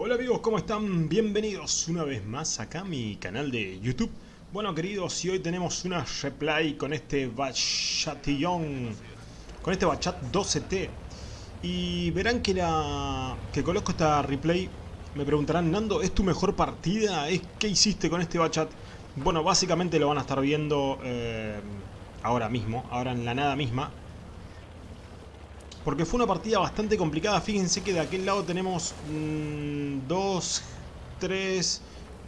Hola amigos, ¿cómo están? Bienvenidos una vez más acá a mi canal de YouTube. Bueno queridos, y hoy tenemos una replay con este Bachatillon, con este Bachat 12T. Y verán que la que coloco esta replay, me preguntarán, Nando, ¿es tu mejor partida? ¿Es, ¿Qué hiciste con este Bachat? Bueno, básicamente lo van a estar viendo eh, ahora mismo, ahora en la nada misma. Porque fue una partida bastante complicada. Fíjense que de aquel lado tenemos 2, 3,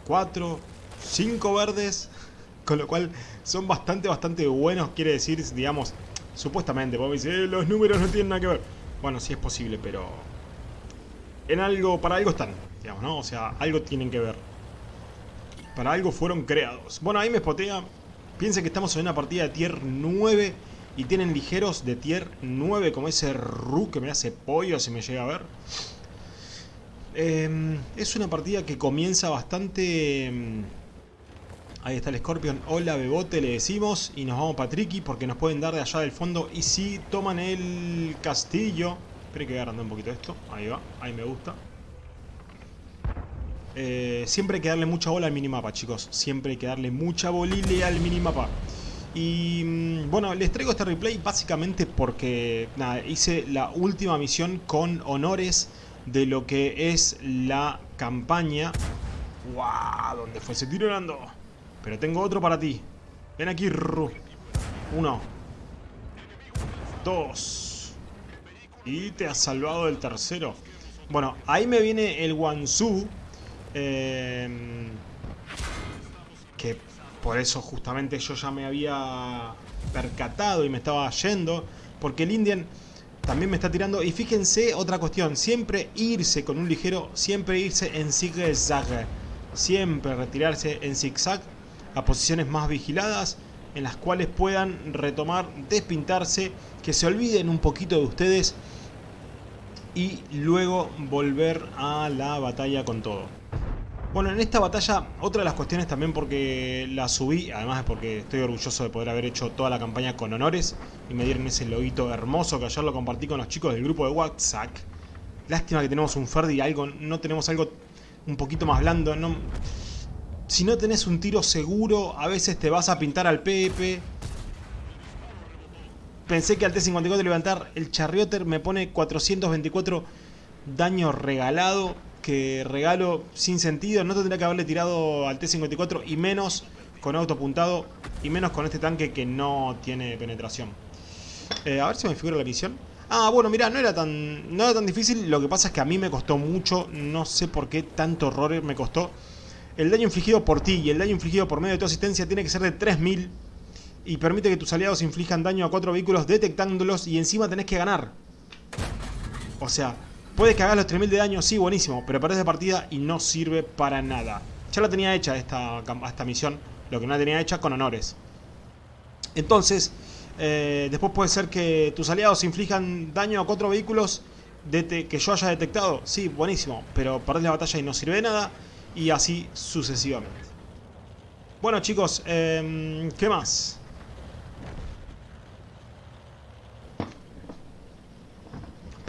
4, 5 verdes. Con lo cual son bastante, bastante buenos. Quiere decir, digamos, supuestamente. Porque me dice, eh, los números no tienen nada que ver. Bueno, sí es posible, pero... En algo, para algo están, digamos, ¿no? O sea, algo tienen que ver. Para algo fueron creados. Bueno, ahí me spotea. Piensen que estamos en una partida de tier 9 y tienen ligeros de tier 9 como ese Ru que me hace pollo si me llega a ver. Eh, es una partida que comienza bastante... Em, ahí está el Scorpion. Hola Bebote le decimos. Y nos vamos para Tricky porque nos pueden dar de allá del fondo. Y si toman el castillo... Esperen que voy agrandar un poquito esto. Ahí va. Ahí me gusta. Eh, siempre hay que darle mucha bola al minimapa, chicos. Siempre hay que darle mucha bolile al minimapa. Y mm, bueno, les traigo este replay básicamente porque hice la última misión con honores de lo que es la campaña. ¡Wow! ¿Dónde fue ese tiro? Pero tengo otro para ti. Ven aquí, Ru. Uno. Dos. Y te has salvado del tercero. Bueno, ahí me viene el Wansu. Eh, que por eso justamente yo ya me había percatado y me estaba yendo. Porque el Indian también me está tirando. Y fíjense otra cuestión. Siempre irse con un ligero. Siempre irse en zigzag. Siempre retirarse en zigzag a posiciones más vigiladas. En las cuales puedan retomar, despintarse. Que se olviden un poquito de ustedes. Y luego volver a la batalla con todo. Bueno, en esta batalla, otra de las cuestiones también porque la subí, además es porque estoy orgulloso de poder haber hecho toda la campaña con honores y me dieron ese loguito hermoso que ayer lo compartí con los chicos del grupo de WhatsApp. Lástima que tenemos un Ferdi y algo, no tenemos algo un poquito más blando. No, si no tenés un tiro seguro, a veces te vas a pintar al Pepe. Pensé que al T-54 levantar el Charrioter me pone 424 daño regalado que regalo sin sentido. No tendría que haberle tirado al T-54 y menos con auto apuntado y menos con este tanque que no tiene penetración. Eh, a ver si me figura la misión. Ah, bueno, mira, no era tan no era tan difícil. Lo que pasa es que a mí me costó mucho. No sé por qué tanto horror me costó. El daño infligido por ti y el daño infligido por medio de tu asistencia tiene que ser de 3000 y permite que tus aliados inflijan daño a cuatro vehículos detectándolos y encima tenés que ganar. O sea, Puedes que hagas los 3000 de daño, sí, buenísimo, pero perdés de partida y no sirve para nada. Ya la tenía hecha esta, esta misión, lo que no la tenía hecha con honores. Entonces, eh, después puede ser que tus aliados inflijan daño a cuatro vehículos que yo haya detectado. Sí, buenísimo, pero perdés la batalla y no sirve de nada. Y así sucesivamente. Bueno chicos, eh, ¿qué más?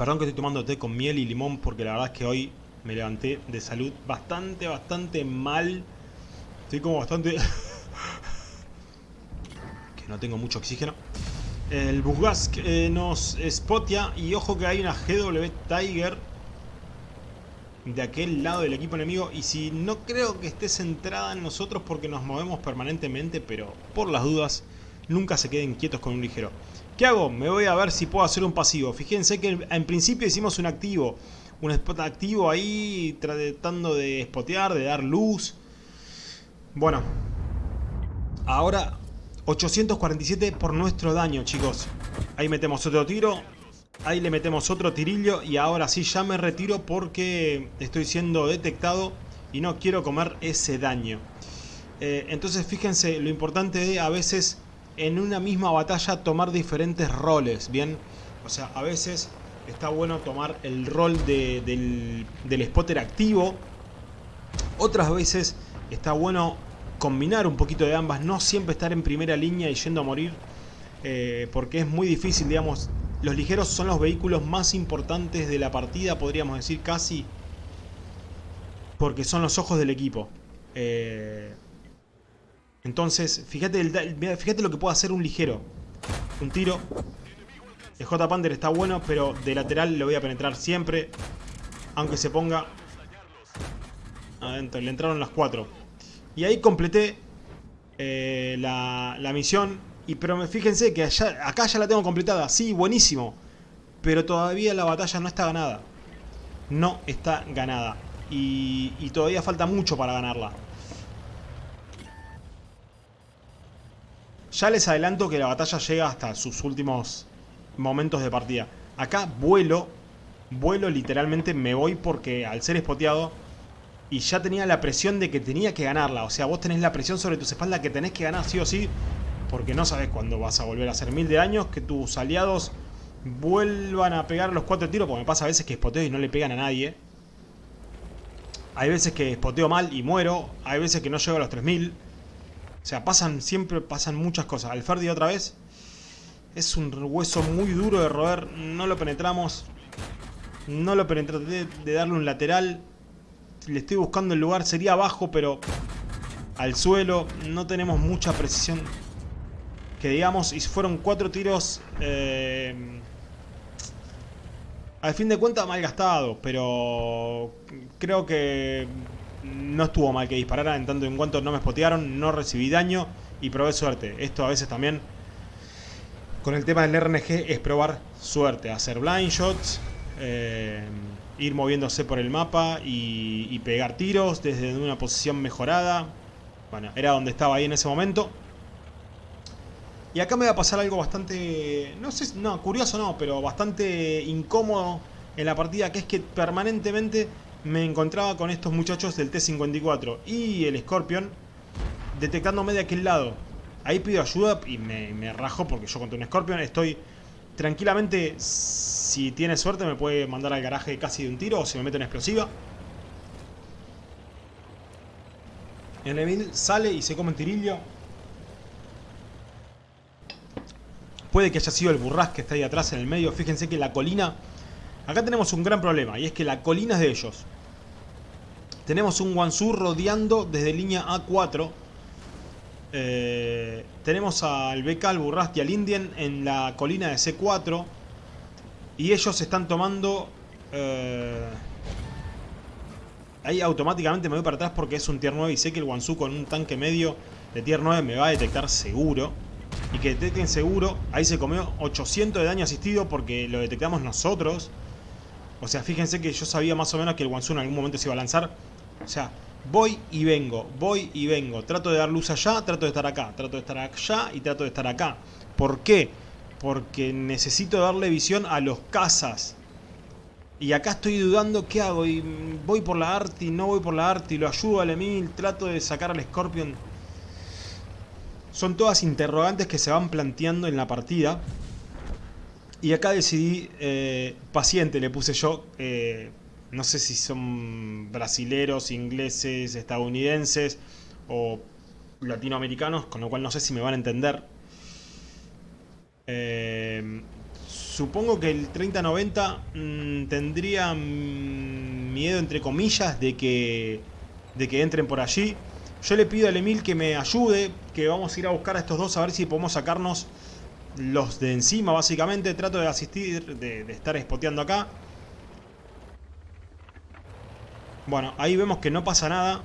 Perdón que estoy tomando té con miel y limón porque la verdad es que hoy me levanté de salud bastante, bastante mal. Estoy como bastante... que no tengo mucho oxígeno. El Busgas eh, nos spotia y ojo que hay una GW Tiger de aquel lado del equipo enemigo y si no creo que esté centrada en nosotros porque nos movemos permanentemente pero por las dudas nunca se queden quietos con un ligero. ¿Qué hago? Me voy a ver si puedo hacer un pasivo. Fíjense que en principio hicimos un activo. Un spot activo ahí tratando de spotear, de dar luz. Bueno. Ahora 847 por nuestro daño, chicos. Ahí metemos otro tiro. Ahí le metemos otro tirillo. Y ahora sí ya me retiro porque estoy siendo detectado. Y no quiero comer ese daño. Eh, entonces fíjense lo importante de a veces en una misma batalla tomar diferentes roles, ¿bien? O sea, a veces está bueno tomar el rol del, spotter activo. Otras veces está bueno combinar un poquito de ambas, no siempre estar en primera línea y yendo a morir. Eh, porque es muy difícil, digamos, los ligeros son los vehículos más importantes de la partida, podríamos decir casi. Porque son los ojos del equipo. Eh, entonces, fíjate, el, lo que puede hacer un ligero. Un tiro. El J Panther está bueno, pero de lateral lo voy a penetrar siempre. Aunque se ponga adentro. Le entraron las cuatro. Y ahí completé eh, la, la, misión. Y pero fíjense que acá ya la tengo completada. Sí, buenísimo. Pero todavía la batalla no está ganada. No está ganada. Y todavía falta mucho para ganarla. Ya les adelanto que la batalla llega hasta sus últimos momentos de partida. Acá vuelo, vuelo literalmente, me voy porque al ser espoteado y ya tenía la presión de que tenía que ganarla. O sea, vos tenés la presión sobre tus espaldas que tenés que ganar sí o sí, porque no sabes cuándo vas a volver a hacer mil de años, que tus aliados vuelvan a pegar los cuatro tiros, porque me pasa a veces que espoteo y no le pegan a nadie. Hay veces que espoteo mal y muero, hay veces que no llego a los 3000. O sea, pasan, siempre pasan muchas cosas. Alferdi otra vez. Es un hueso muy duro de roer. No lo penetramos. No lo penetré de darle un lateral. Le estoy buscando el lugar. Sería abajo, pero al suelo. No tenemos mucha precisión. Que digamos, y fueron cuatro tiros... Eh, al fin de cuentas mal gastados, pero creo que no estuvo mal que dispararan en tanto en cuanto no me spotearon, no recibí daño y probé suerte. Esto a veces también con el tema del RNG es probar suerte, hacer blind shots, eh, ir moviéndose por el mapa y, pegar tiros desde una posición mejorada. Bueno, era donde estaba ahí en ese momento. Y acá me va a pasar algo bastante, no sé, no, curioso no, pero bastante incómodo en la partida, que es que permanentemente me encontraba con estos muchachos del T-54 y el Scorpion detectándome de aquel lado. Ahí pido ayuda y me, rajo porque yo contra un Scorpion estoy tranquilamente, si tiene suerte me puede mandar al garaje casi de un tiro o se me mete en explosiva. El Emil sale y se come un tirillo. Puede que haya sido el burras que está ahí atrás en el medio. Fíjense que la colina Acá tenemos un gran problema y es que la colina es de ellos. Tenemos un Wansu rodeando desde línea A4. Eh, tenemos al BK, al Burrast y al Indian en la colina de C4. Y ellos están tomando... Eh, ahí automáticamente me voy para atrás porque es un tier 9 y sé que el Wansu con un tanque medio de tier 9 me va a detectar seguro. Y que detecten seguro, ahí se comió 800 de daño asistido porque lo detectamos nosotros. O sea, fíjense que yo sabía más o menos que el Wansu en algún momento se iba a lanzar. O sea, voy y vengo, voy y vengo. Trato de dar luz allá, trato de estar acá. Trato de estar allá y trato de estar acá. ¿Por qué? Porque necesito darle visión a los cazas. Y acá estoy dudando qué hago. Y voy por la Arti, no voy por la Arti. Lo ayudo al Emil, trato de sacar al Scorpion. Son todas interrogantes que se van planteando en la partida. Y acá decidí, eh, paciente le puse yo, eh, no sé si son brasileros, ingleses, estadounidenses o latinoamericanos, con lo cual no sé si me van a entender. Eh, supongo que el 3090 mm, tendría miedo, entre comillas, de que, de que entren por allí. Yo le pido al Emil que me ayude, que vamos a ir a buscar a estos dos a ver si podemos sacarnos los de encima básicamente. Trato de asistir, de, estar espoteando acá. Bueno, ahí vemos que no pasa nada.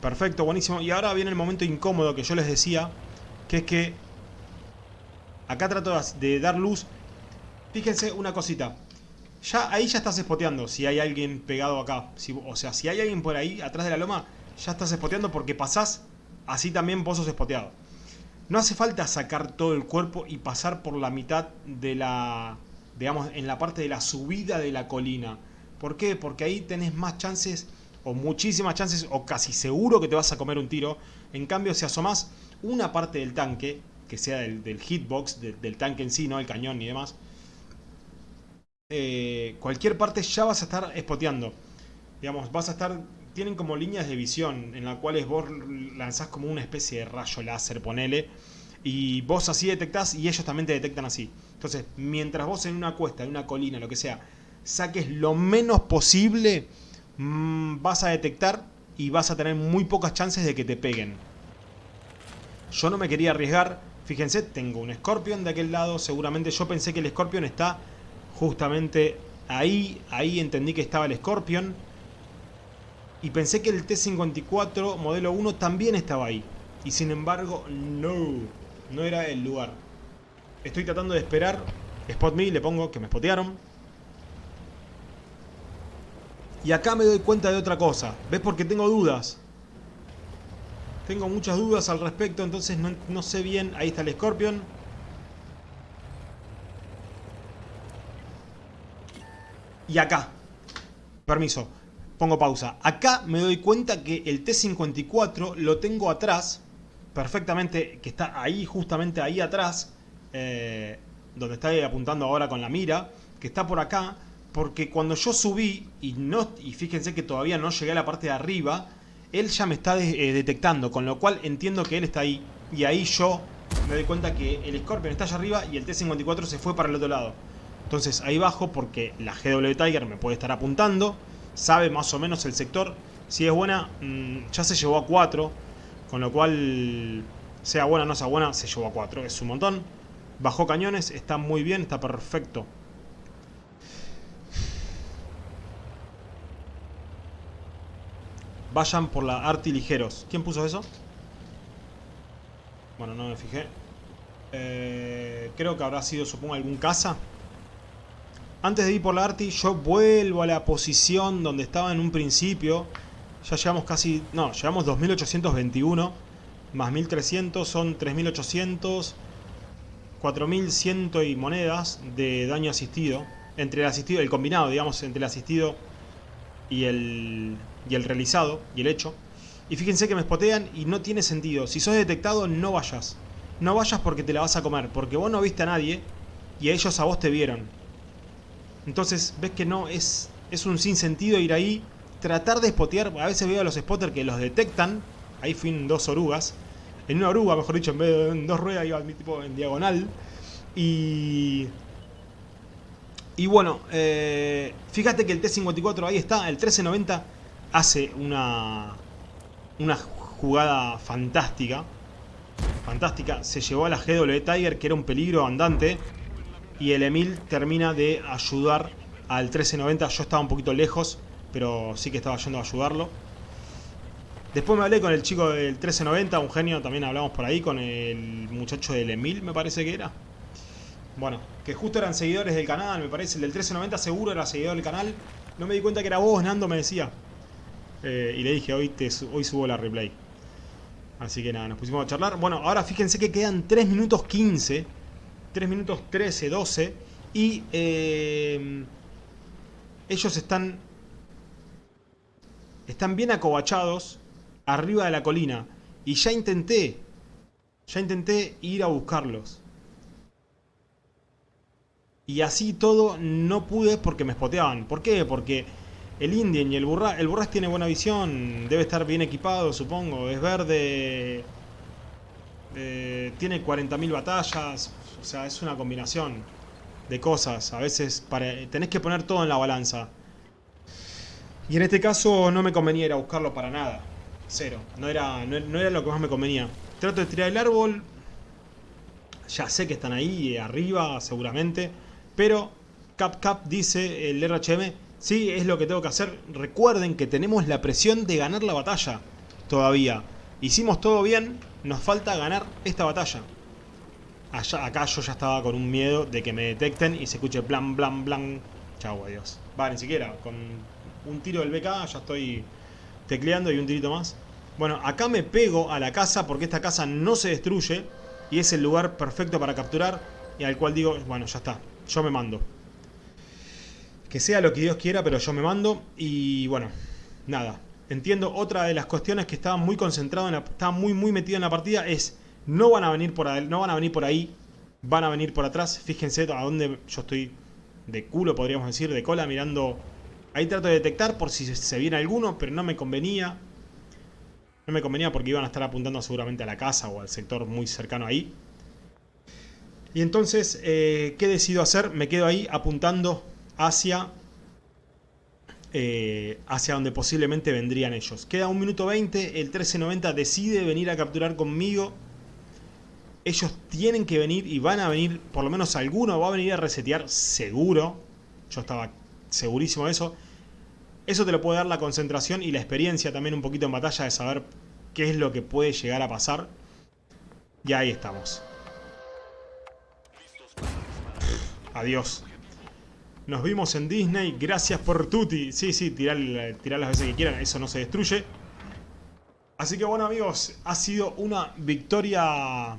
Perfecto, buenísimo. Y ahora viene el momento incómodo que yo les decía. Que es que... Acá trato de dar luz. Fíjense una cosita. Ya, ahí ya estás espoteando si hay alguien pegado acá. o sea, si hay alguien por ahí, atrás de la loma, ya estás espoteando porque pasás, así también vos sos espoteado. No hace falta sacar todo el cuerpo y pasar por la mitad de la... Digamos, en la parte de la subida de la colina. ¿Por qué? Porque ahí tenés más chances, o muchísimas chances, o casi seguro que te vas a comer un tiro. En cambio, si asomás una parte del tanque, que sea del, hitbox, del tanque en sí, no el cañón ni demás, eh, cualquier parte ya vas a estar espoteando. Digamos, vas a estar tienen como líneas de visión en las cuales vos lanzás como una especie de rayo láser, ponele, y vos así detectás y ellos también te detectan así. Entonces, mientras vos en una cuesta, en una colina, lo que sea, saques lo menos posible, mm, vas a detectar y vas a tener muy pocas chances de que te peguen. Yo no me quería arriesgar. Fíjense, tengo un Scorpion de aquel lado. Seguramente yo pensé que el Scorpion está justamente ahí. Ahí entendí que estaba el Scorpion. Y pensé que el T-54 modelo 1 también estaba ahí. Y sin embargo, no. No era el lugar. Estoy tratando de esperar. Spot me, le pongo que me spotearon. Y acá me doy cuenta de otra cosa. ¿Ves? Porque tengo dudas. Tengo muchas dudas al respecto, entonces no, sé bien. Ahí está el Scorpion. Y acá. Permiso. Pongo pausa. Acá me doy cuenta que el T-54 lo tengo atrás. Perfectamente. Que está ahí, justamente ahí atrás. Eh, donde está apuntando ahora con la mira. Que está por acá. Porque cuando yo subí, y, no, y fíjense que todavía no llegué a la parte de arriba él ya me está eh, detectando, con lo cual entiendo que él está ahí. Y ahí yo me doy cuenta que el Scorpion está allá arriba y el T-54 se fue para el otro lado. Entonces ahí bajo porque la GW Tiger me puede estar apuntando, sabe más o menos el sector. Si es buena, mm, ya se llevó a 4, con lo cual, sea buena o no sea buena, se llevó a 4, es un montón. Bajó cañones, está muy bien, está perfecto. Vayan por la Arti ligeros. ¿Quién puso eso? Bueno, no me fijé. Eh, creo que habrá sido, supongo, algún caza. Antes de ir por la Arti, yo vuelvo a la posición donde estaba en un principio. Ya llevamos casi... No, llevamos 2821. Más 1300 son 3800. 4100 y monedas de daño asistido. Entre el asistido, el combinado, digamos, entre el asistido y el, y el realizado y el hecho. Y fíjense que me spotean y no tiene sentido. Si sos detectado, no vayas. No vayas porque te la vas a comer. Porque vos no viste a nadie y ellos a vos te vieron. Entonces, ves que no, es, es un sinsentido ir ahí. Tratar de spotear. A veces veo a los spotters que los detectan. Ahí fui en dos orugas. En una oruga, mejor dicho, en vez de en dos ruedas iba tipo en diagonal. Y... Y bueno, eh, fíjate que el T-54 ahí está, el 1390 hace una, una jugada fantástica. Fantástica. Se llevó a la GW Tiger, que era un peligro andante. Y el Emil termina de ayudar al 1390. Yo estaba un poquito lejos, pero sí que estaba yendo a ayudarlo. Después me hablé con el chico del 1390, un genio, también hablamos por ahí, con el muchacho del Emil, me parece que era. Bueno, que justo eran seguidores del canal, me parece. El del 1390 seguro era seguidor del canal. No me di cuenta que era vos, Nando, me decía. Eh, y le dije, hoy, te, hoy subo la replay. Así que nada, nos pusimos a charlar. Bueno, ahora fíjense que quedan 3 minutos 15. 3 minutos 13, 12. Y eh, ellos están... Están bien acobachados arriba de la colina. Y ya intenté, ya intenté ir a buscarlos. Y así todo no pude porque me spoteaban. ¿Por qué? Porque el Indian y el Burras, el Burras tiene buena visión, debe estar bien equipado, supongo. Es verde, eh, tiene 40.000 batallas, o sea, es una combinación de cosas. A veces tenés que poner todo en la balanza. Y en este caso no me convenía ir a buscarlo para nada. Cero. No era, no, era lo que más me convenía. Trato de tirar el árbol. Ya sé que están ahí, arriba, seguramente. Pero Cap Cap dice el RHM Sí, es lo que tengo que hacer. Recuerden que tenemos la presión de ganar la batalla todavía. Hicimos todo bien, nos falta ganar esta batalla. Allá, acá yo ya estaba con un miedo de que me detecten y se escuche blan, blan, blan. Chau, adiós. Va, ni siquiera. Con un tiro del BK ya estoy tecleando y un tirito más. Bueno, acá me pego a la casa porque esta casa no se destruye y es el lugar perfecto para capturar y al cual digo, bueno, ya está, yo me mando que sea lo que Dios quiera, pero yo me mando y bueno, nada. Entiendo, otra de las cuestiones que estaba muy concentrado, en la, estaba muy muy metido en la partida es no van a venir por ahí, no van a venir por ahí, van a venir por atrás. Fíjense a dónde yo estoy de culo, podríamos decir, de cola, mirando. Ahí trato de detectar por si se viene alguno, pero no me convenía. No me convenía porque iban a estar apuntando seguramente a la casa o al sector muy cercano ahí. Y entonces, eh, ¿qué decido hacer? Me quedo ahí apuntando hacia eh, hacia donde posiblemente vendrían ellos. Queda un minuto 20, el 1390 decide venir a capturar conmigo. Ellos tienen que venir y van a venir, por lo menos alguno va a venir a resetear seguro. Yo estaba segurísimo de eso. Eso te lo puede dar la concentración y la experiencia también un poquito en batalla de saber qué es lo que puede llegar a pasar. Y ahí estamos. Adiós. Nos vimos en Disney. Gracias por Tuti. Sí, sí, tirar, las veces que quieran. Eso no se destruye. Así que bueno amigos, ha sido una victoria...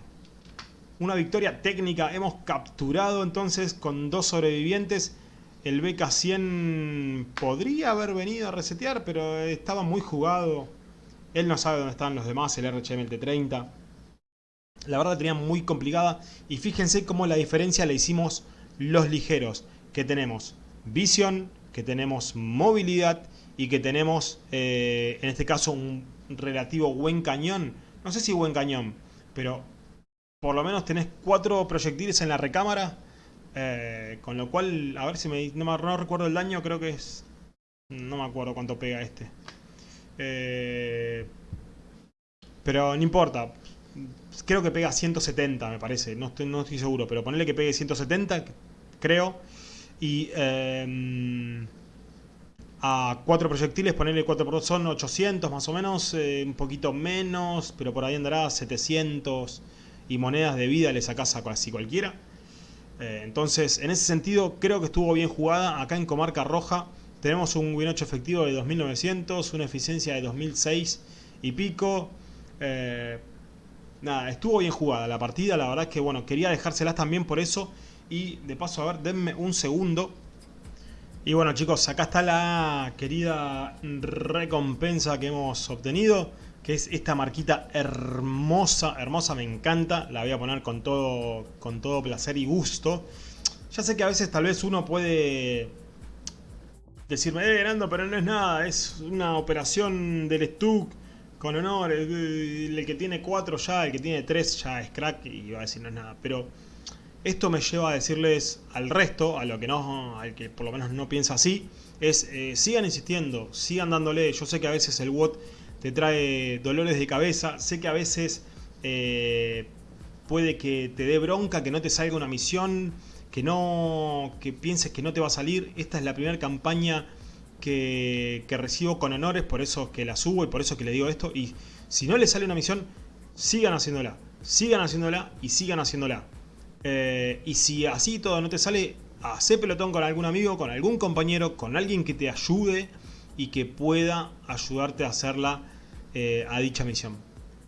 Una victoria técnica. Hemos capturado entonces con dos sobrevivientes. El BK-100 podría haber venido a resetear, pero estaba muy jugado. Él no sabe dónde están los demás, el RHMLT30. La verdad tenía muy complicada. Y fíjense cómo la diferencia la hicimos los ligeros que tenemos visión, que tenemos movilidad y que tenemos, eh, en este caso, un relativo buen cañón. No sé si buen cañón, pero por lo menos tenés cuatro proyectiles en la recámara. Eh, con lo cual, a ver si me... No, no, recuerdo el daño, creo que es... No me acuerdo cuánto pega este. Eh, pero no importa. Creo que pega 170, me parece. No estoy, no estoy seguro, pero ponerle que pegue 170, creo y em, a cuatro proyectiles ponerle 4 por son 800 más o menos, eh, un poquito menos, pero por ahí andará 700 y monedas de vida le sacas a casi cualquiera. Eh, entonces, en ese sentido, creo que estuvo bien jugada. Acá en Comarca Roja tenemos un win 8 efectivo de 2900, una eficiencia de 2006 y pico. Eh, nada, estuvo bien jugada la partida. La verdad es que, bueno, quería dejárselas también por eso y de paso, a ver, denme un segundo. Y bueno chicos, acá está la querida recompensa que hemos obtenido. Que es esta marquita hermosa, hermosa, me encanta. La voy a poner con todo, con todo placer y gusto. Ya sé que a veces tal vez uno puede decirme, eh, Nando, pero no es nada. Es una operación del Stuck con honor. El, el que tiene 4 ya, el que tiene 3 ya es crack y va a decir no es nada. Pero esto me lleva a decirles al resto, a lo que no, al que por lo menos no piensa así, es eh, sigan insistiendo, sigan dándole. Yo sé que a veces el WOT te trae dolores de cabeza, sé que a veces eh, puede que te dé bronca, que no te salga una misión, que no que pienses que no te va a salir. Esta es la primera campaña que, que recibo con honores, por eso que la subo y por eso que le digo esto. Y si no le sale una misión, sigan haciéndola, sigan haciéndola y sigan haciéndola. Eh, y si así todo no te sale, hace pelotón con algún amigo, con algún compañero, con alguien que te ayude y que pueda ayudarte a hacerla eh, a dicha misión.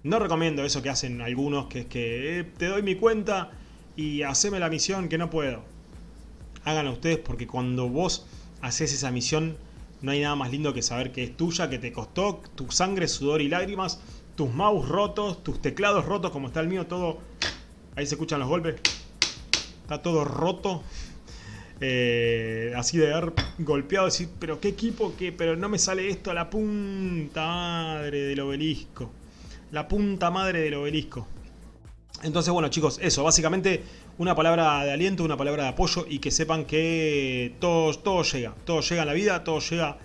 No recomiendo eso que hacen algunos, que es que eh, te doy mi cuenta y haceme la misión que no puedo. Háganlo ustedes porque cuando vos haces esa misión no hay nada más lindo que saber que es tuya, que te costó tu sangre, sudor y lágrimas, tus mouse rotos, tus teclados rotos como está el mío, todo... Ahí se escuchan los golpes está todo roto. Eh, así de haber golpeado, decir, pero qué equipo, qué, pero no me sale esto a la punta madre del obelisco. La punta madre del obelisco. Entonces, bueno chicos, eso, básicamente una palabra de aliento, una palabra de apoyo y que sepan que todo, todo llega, todo llega en la vida, todo llega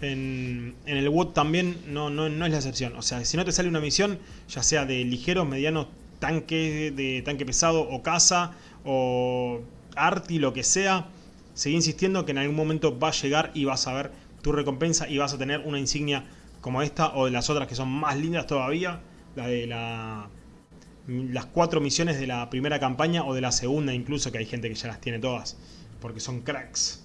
en, el WOT también, no, no, no es la excepción. O sea, si no te sale una misión, ya sea de ligero, mediano, tanque, de tanque pesado o casa o Arti, lo que sea, seguí insistiendo que en algún momento va a llegar y vas a ver tu recompensa y vas a tener una insignia como esta o de las otras que son más lindas todavía, la de la, las cuatro misiones de la primera campaña o de la segunda incluso, que hay gente que ya las tiene todas, porque son cracks.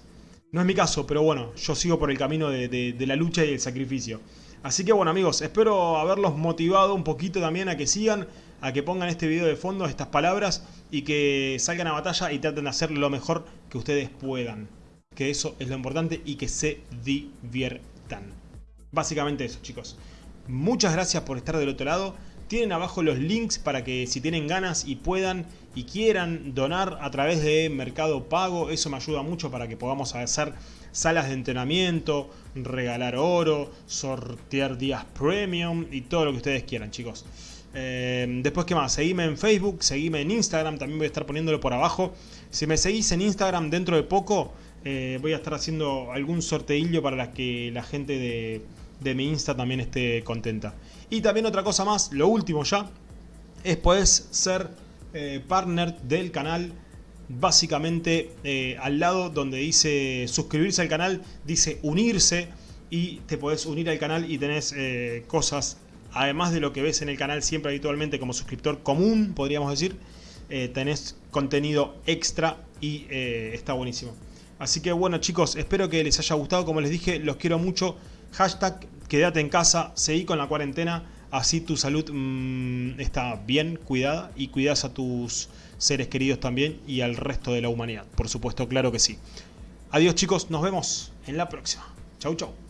No es mi caso, pero bueno, yo sigo por el camino de, de la lucha y el sacrificio. Así que bueno amigos, espero haberlos motivado un poquito también a que sigan, a que pongan este video de fondo, estas palabras y que salgan a batalla y traten de hacer lo mejor que ustedes puedan. Que eso es lo importante y que se diviertan. Básicamente eso chicos. Muchas gracias por estar del otro lado. Tienen abajo los links para que si tienen ganas y puedan y quieran donar a través de Mercado Pago, eso me ayuda mucho para que podamos hacer salas de entrenamiento, regalar oro, sortear días premium y todo lo que ustedes quieran chicos. Eh, después, ¿qué más? Seguime en Facebook, seguime en Instagram, también voy a estar poniéndolo por abajo. Si me seguís en Instagram dentro de poco, eh, voy a estar haciendo algún sorteillo para que la gente de, de mi Insta también esté contenta. Y también otra cosa más, lo último ya, es puedes ser eh, partner del canal. Básicamente eh, al lado donde dice suscribirse al canal, dice unirse y te podés unir al canal y tenés cosas, además de lo que ves en el canal siempre habitualmente como suscriptor común, podríamos decir, tenés contenido extra y está buenísimo. Así que bueno chicos, espero que les haya gustado, como les dije, los quiero mucho. Hashtag quédate en casa, seguí con la cuarentena, así tu salud mmm, está bien cuidada y cuidas a tus seres queridos también y al resto de la humanidad. Por supuesto, claro que sí. Adiós chicos, nos vemos en la próxima. Chau chau.